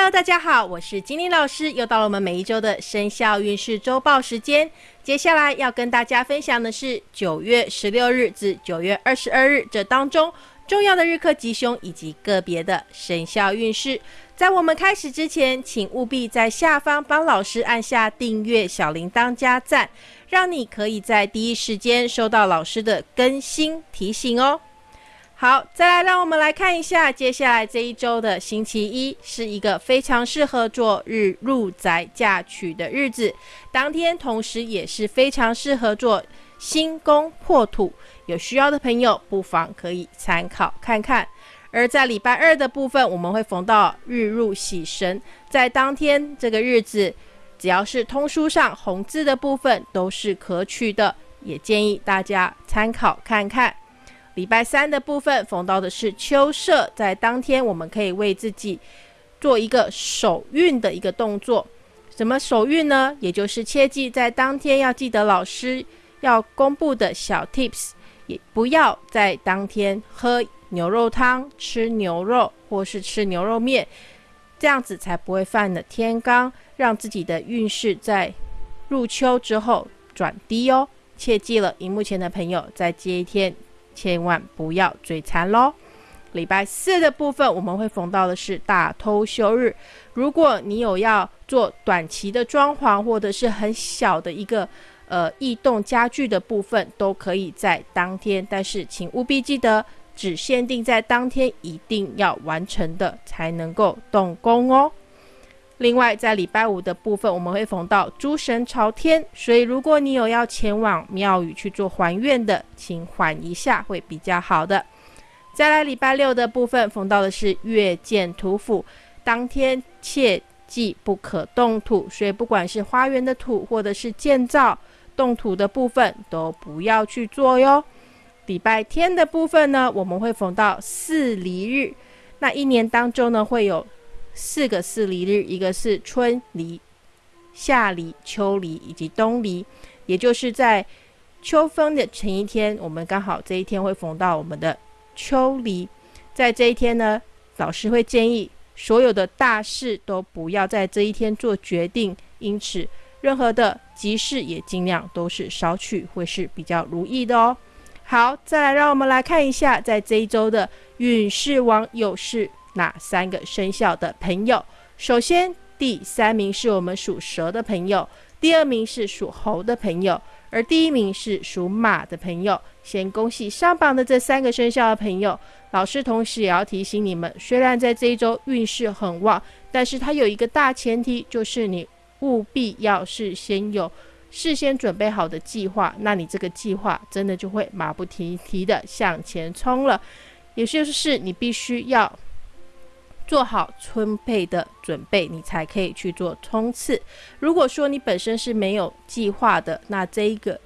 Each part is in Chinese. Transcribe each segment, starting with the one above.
Hello，大家好，我是金玲老师，又到了我们每一周的生肖运势周报时间。接下来要跟大家分享的是九月十六日至九月二十二日这当中重要的日课吉凶以及个别的生肖运势。在我们开始之前，请务必在下方帮老师按下订阅、小铃铛加赞，让你可以在第一时间收到老师的更新提醒哦。好，再来，让我们来看一下，接下来这一周的星期一是一个非常适合做日入宅嫁娶的日子，当天同时也是非常适合做新宫破土，有需要的朋友不妨可以参考看看。而在礼拜二的部分，我们会逢到日入喜神，在当天这个日子，只要是通书上红字的部分都是可取的，也建议大家参考看看。礼拜三的部分逢到的是秋社，在当天我们可以为自己做一个手运的一个动作。什么手运呢？也就是切记在当天要记得老师要公布的小 tips，也不要在当天喝牛肉汤、吃牛肉或是吃牛肉面，这样子才不会犯了天罡，让自己的运势在入秋之后转低哦。切记了，荧幕前的朋友在这一天。千万不要嘴馋喽！礼拜四的部分，我们会逢到的是大偷休日。如果你有要做短期的装潢，或者是很小的一个呃异动家具的部分，都可以在当天。但是请务必记得，只限定在当天一定要完成的，才能够动工哦。另外，在礼拜五的部分，我们会逢到诸神朝天，所以如果你有要前往庙宇去做还愿的，请缓一下会比较好的。再来礼拜六的部分，逢到的是月见土府，当天切记不可动土，所以不管是花园的土或者是建造动土的部分，都不要去做哟。礼拜天的部分呢，我们会逢到四离日，那一年当中呢会有。四个四离日，一个是春离、夏离、秋离以及冬离，也就是在秋分的前一天，我们刚好这一天会逢到我们的秋离。在这一天呢，老师会建议所有的大事都不要在这一天做决定，因此任何的急事也尽量都是少去，会是比较如意的哦。好，再来让我们来看一下，在这一周的运势王又是。哪三个生肖的朋友？首先，第三名是我们属蛇的朋友，第二名是属猴的朋友，而第一名是属马的朋友。先恭喜上榜的这三个生肖的朋友。老师同时也要提醒你们，虽然在这一周运势很旺，但是它有一个大前提，就是你务必要事先有事先准备好的计划，那你这个计划真的就会马不停蹄的向前冲了。也就是你必须要。做好充沛的准备，你才可以去做冲刺。如果说你本身是没有计划的，那这一个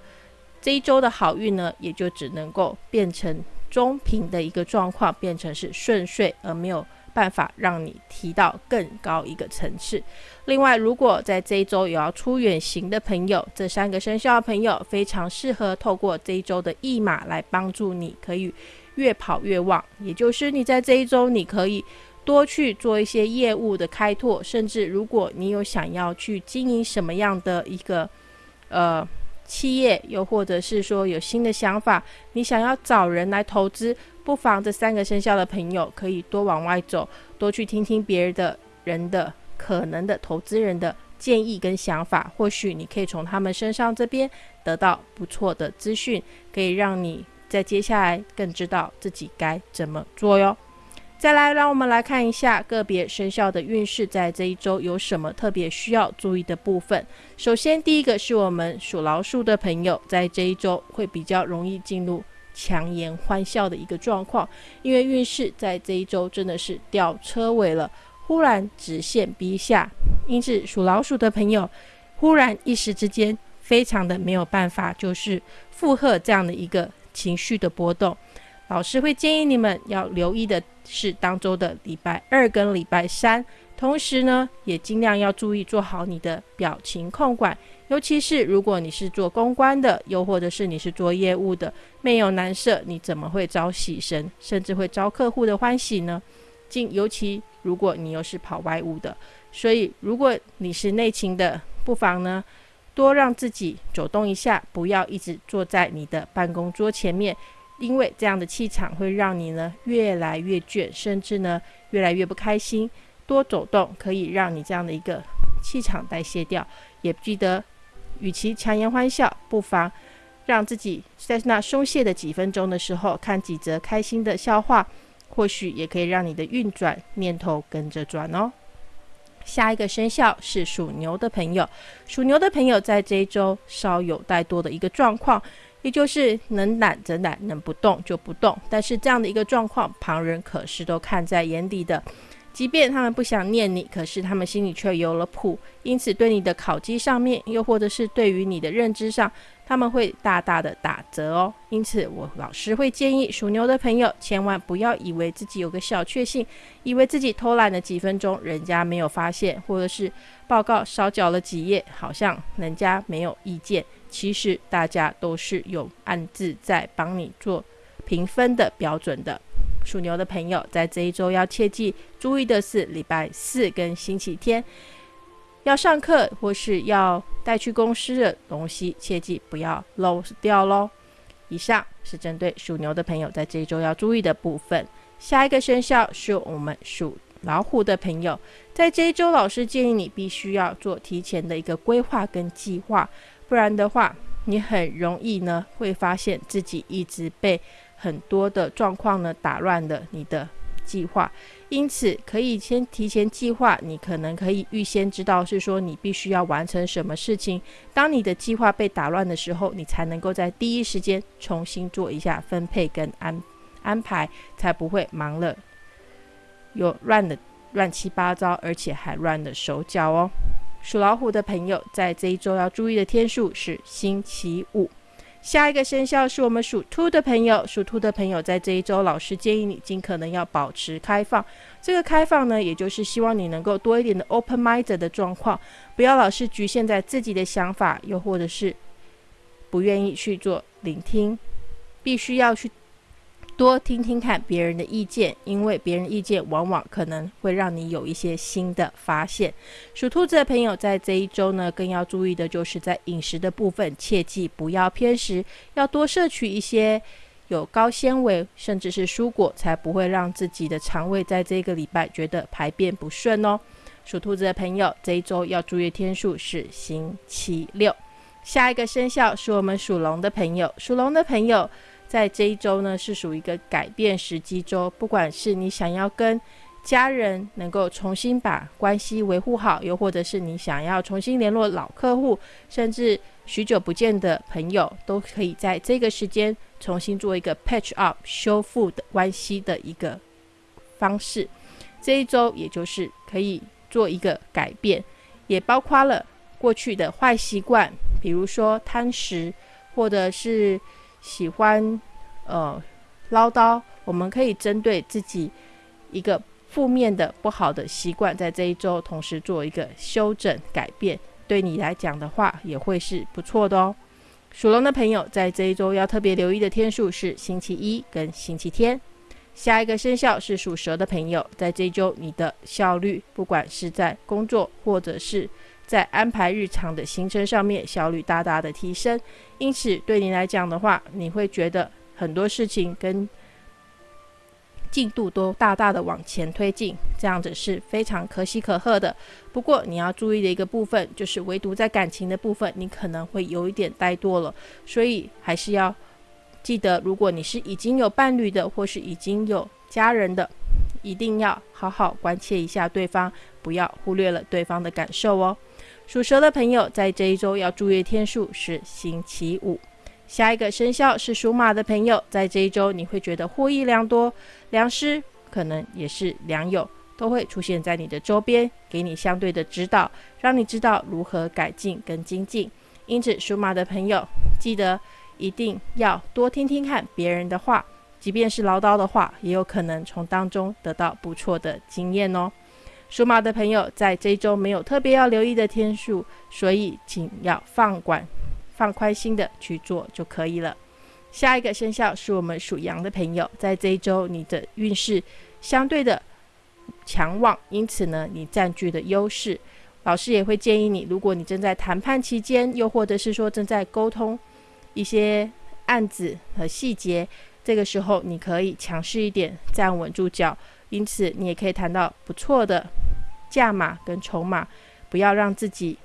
这一周的好运呢，也就只能够变成中平的一个状况，变成是顺遂，而没有办法让你提到更高一个层次。另外，如果在这一周有要出远行的朋友，这三个生肖的朋友非常适合透过这一周的驿马来帮助你，可以越跑越旺。也就是你在这一周，你可以。多去做一些业务的开拓，甚至如果你有想要去经营什么样的一个呃企业，又或者是说有新的想法，你想要找人来投资，不妨这三个生肖的朋友可以多往外走，多去听听别人的人的可能的投资人的建议跟想法，或许你可以从他们身上这边得到不错的资讯，可以让你在接下来更知道自己该怎么做哟。再来，让我们来看一下个别生肖的运势，在这一周有什么特别需要注意的部分。首先，第一个是我们属老鼠的朋友，在这一周会比较容易进入强颜欢笑的一个状况，因为运势在这一周真的是掉车尾了，忽然直线逼下，因此属老鼠的朋友忽然一时之间非常的没有办法，就是负荷这样的一个情绪的波动。老师会建议你们要留意的是当周的礼拜二跟礼拜三，同时呢，也尽量要注意做好你的表情控管，尤其是如果你是做公关的，又或者是你是做业务的，没有难色，你怎么会招喜神，甚至会招客户的欢喜呢？尽尤其如果你又是跑外务的，所以如果你是内勤的，不妨呢多让自己走动一下，不要一直坐在你的办公桌前面，因为这样的气场会让你呢越来越倦，甚至呢越来越不开心。多走动可以让你这样的一个气场代谢掉，也记得，与其强颜欢笑，不妨让自己在那松懈的几分钟的时候，看几则开心的笑话，或许也可以让你的运转念头跟着转哦。下一个生肖是属牛的朋友，属牛的朋友在这一周稍有怠惰的一个状况，也就是能懒则懒，能不动就不动。但是这样的一个状况，旁人可是都看在眼里的。即便他们不想念你，可是他们心里却有了谱，因此对你的考绩上面，又或者是对于你的认知上，他们会大大的打折哦。因此，我老师会建议属牛的朋友，千万不要以为自己有个小确幸，以为自己偷懒了几分钟，人家没有发现，或者是报告少缴了几页，好像人家没有意见。其实大家都是有暗自在帮你做评分的标准的。属牛的朋友，在这一周要切记注意的是，礼拜四跟星期天要上课或是要带去公司的东西，切记不要漏掉喽。以上是针对属牛的朋友在这一周要注意的部分。下一个生肖是我们属老虎的朋友，在这一周，老师建议你必须要做提前的一个规划跟计划，不然的话，你很容易呢会发现自己一直被。很多的状况呢，打乱了你的计划，因此可以先提前计划。你可能可以预先知道，是说你必须要完成什么事情。当你的计划被打乱的时候，你才能够在第一时间重新做一下分配跟安安排，才不会忙了有乱的乱七八糟，而且还乱了手脚哦。属老虎的朋友，在这一周要注意的天数是星期五。下一个生肖是我们属兔的朋友，属兔的朋友在这一周，老师建议你尽可能要保持开放。这个开放呢，也就是希望你能够多一点的 open mind 的状况，不要老是局限在自己的想法，又或者是不愿意去做聆听，必须要去。多听听看别人的意见，因为别人意见往往可能会让你有一些新的发现。属兔子的朋友在这一周呢，更要注意的就是在饮食的部分，切记不要偏食，要多摄取一些有高纤维甚至是蔬果，才不会让自己的肠胃在这个礼拜觉得排便不顺哦。属兔子的朋友这一周要注意天数是星期六。下一个生肖是我们属龙的朋友，属龙的朋友。在这一周呢，是属于一个改变时机周。不管是你想要跟家人能够重新把关系维护好，又或者是你想要重新联络老客户，甚至许久不见的朋友，都可以在这个时间重新做一个 patch up 修复的关系的一个方式。这一周也就是可以做一个改变，也包括了过去的坏习惯，比如说贪食，或者是。喜欢，呃，唠叨。我们可以针对自己一个负面的不好的习惯，在这一周同时做一个修整改变，对你来讲的话，也会是不错的哦。属龙的朋友在这一周要特别留意的天数是星期一跟星期天。下一个生肖是属蛇的朋友，在这一周你的效率，不管是在工作或者是。在安排日常的行程上面，效率大大的提升，因此对你来讲的话，你会觉得很多事情跟进度都大大的往前推进，这样子是非常可喜可贺的。不过你要注意的一个部分，就是唯独在感情的部分，你可能会有一点怠惰了，所以还是要记得，如果你是已经有伴侣的，或是已经有家人的，一定要好好关切一下对方，不要忽略了对方的感受哦。属蛇的朋友在这一周要注意天数是星期五。下一个生肖是属马的朋友，在这一周你会觉得获益良多，良师可能也是良友，都会出现在你的周边，给你相对的指导，让你知道如何改进跟精进。因此，属马的朋友记得一定要多听听看别人的话，即便是唠叨的话，也有可能从当中得到不错的经验哦。属马的朋友在这一周没有特别要留意的天数，所以请要放管、放宽心的去做就可以了。下一个生肖是我们属羊的朋友，在这一周你的运势相对的强旺，因此呢，你占据的优势。老师也会建议你，如果你正在谈判期间，又或者是说正在沟通一些案子和细节，这个时候你可以强势一点，站稳住脚。因此，你也可以谈到不错的价码跟筹码，不要让自己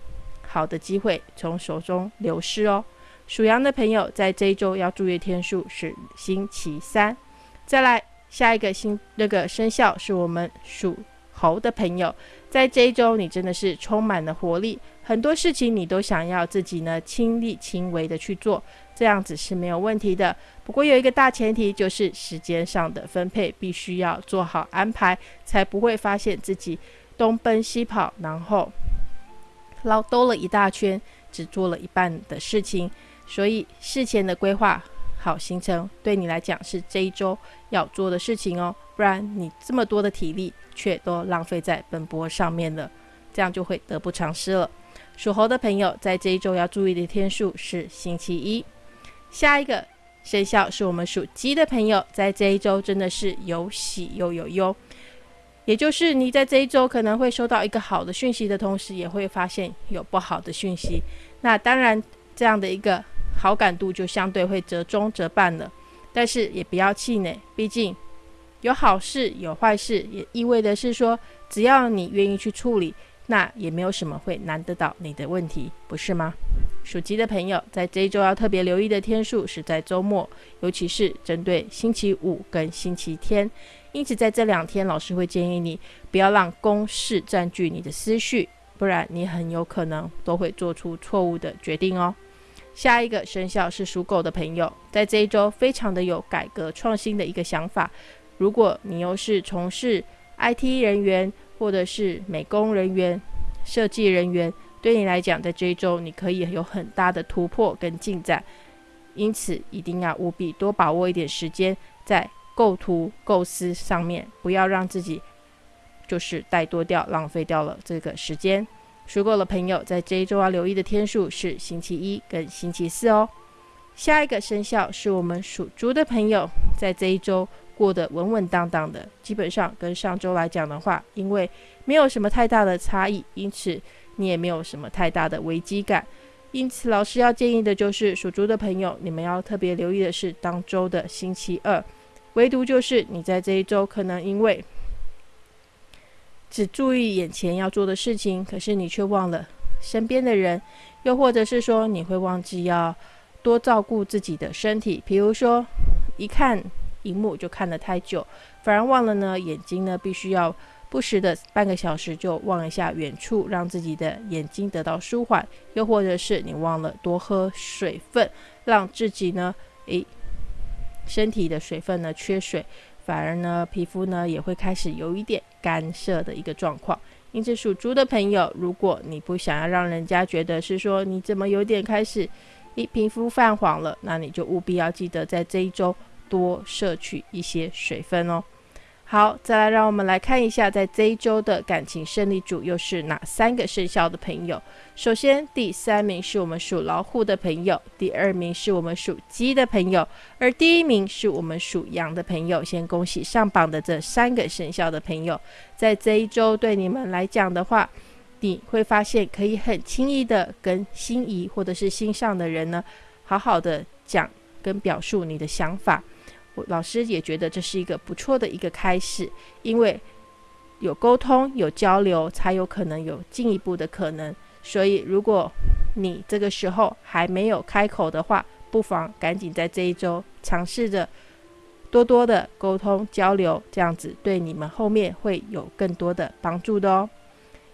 好的机会从手中流失哦。属羊的朋友在这一周要注意天数是星期三。再来下一个星那个生肖是我们属。猴的朋友，在这一周你真的是充满了活力，很多事情你都想要自己呢亲力亲为的去做，这样子是没有问题的。不过有一个大前提，就是时间上的分配必须要做好安排，才不会发现自己东奔西跑，然后绕兜了一大圈，只做了一半的事情。所以事前的规划好行程，对你来讲是这一周要做的事情哦。不然你这么多的体力却都浪费在奔波上面了，这样就会得不偿失了。属猴的朋友在这一周要注意的天数是星期一。下一个生肖是我们属鸡的朋友，在这一周真的是有喜又有忧，也就是你在这一周可能会收到一个好的讯息的同时，也会发现有不好的讯息。那当然这样的一个好感度就相对会折中折半了，但是也不要气馁，毕竟。有好事有坏事，也意味着是说，只要你愿意去处理，那也没有什么会难得到你的问题，不是吗？属鸡的朋友在这一周要特别留意的天数是在周末，尤其是针对星期五跟星期天。因此，在这两天，老师会建议你不要让公事占据你的思绪，不然你很有可能都会做出错误的决定哦。下一个生肖是属狗的朋友，在这一周非常的有改革创新的一个想法。如果你又是从事 IT 人员，或者是美工人员、设计人员，对你来讲，在这一周你可以有很大的突破跟进展。因此，一定要务必多把握一点时间在构图构思上面，不要让自己就是怠惰掉、浪费掉了这个时间。属狗的朋友在这一周要留意的天数是星期一跟星期四哦。下一个生肖是我们属猪的朋友，在这一周。过得稳稳当当的，基本上跟上周来讲的话，因为没有什么太大的差异，因此你也没有什么太大的危机感。因此，老师要建议的就是属猪的朋友，你们要特别留意的是当周的星期二，唯独就是你在这一周可能因为只注意眼前要做的事情，可是你却忘了身边的人，又或者是说你会忘记要多照顾自己的身体，比如说一看。荧幕就看得太久，反而忘了呢。眼睛呢，必须要不时的半个小时就望一下远处，让自己的眼睛得到舒缓。又或者是你忘了多喝水分，让自己呢，诶，身体的水分呢缺水，反而呢皮肤呢也会开始有一点干涩的一个状况。因此，属猪的朋友，如果你不想要让人家觉得是说你怎么有点开始一皮肤泛黄了，那你就务必要记得在这一周。多摄取一些水分哦。好，再来让我们来看一下，在这一周的感情胜利组又是哪三个生肖的朋友。首先，第三名是我们属老虎的朋友，第二名是我们属鸡的朋友，而第一名是我们属羊的朋友。先恭喜上榜的这三个生肖的朋友，在这一周对你们来讲的话，你会发现可以很轻易的跟心仪或者是心上的人呢，好好的讲跟表述你的想法。老师也觉得这是一个不错的一个开始，因为有沟通、有交流，才有可能有进一步的可能。所以，如果你这个时候还没有开口的话，不妨赶紧在这一周尝试着多多的沟通交流，这样子对你们后面会有更多的帮助的哦。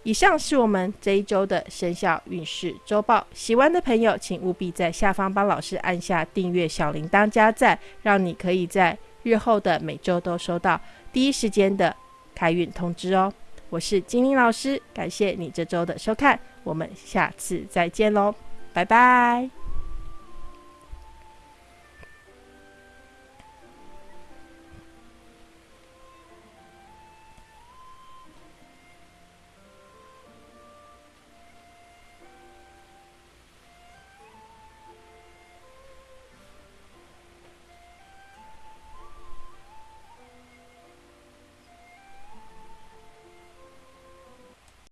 以上是我们这一周的生肖运势周报，喜欢的朋友请务必在下方帮老师按下订阅、小铃铛加赞，让你可以在日后的每周都收到第一时间的开运通知哦。我是精灵老师，感谢你这周的收看，我们下次再见喽，拜拜。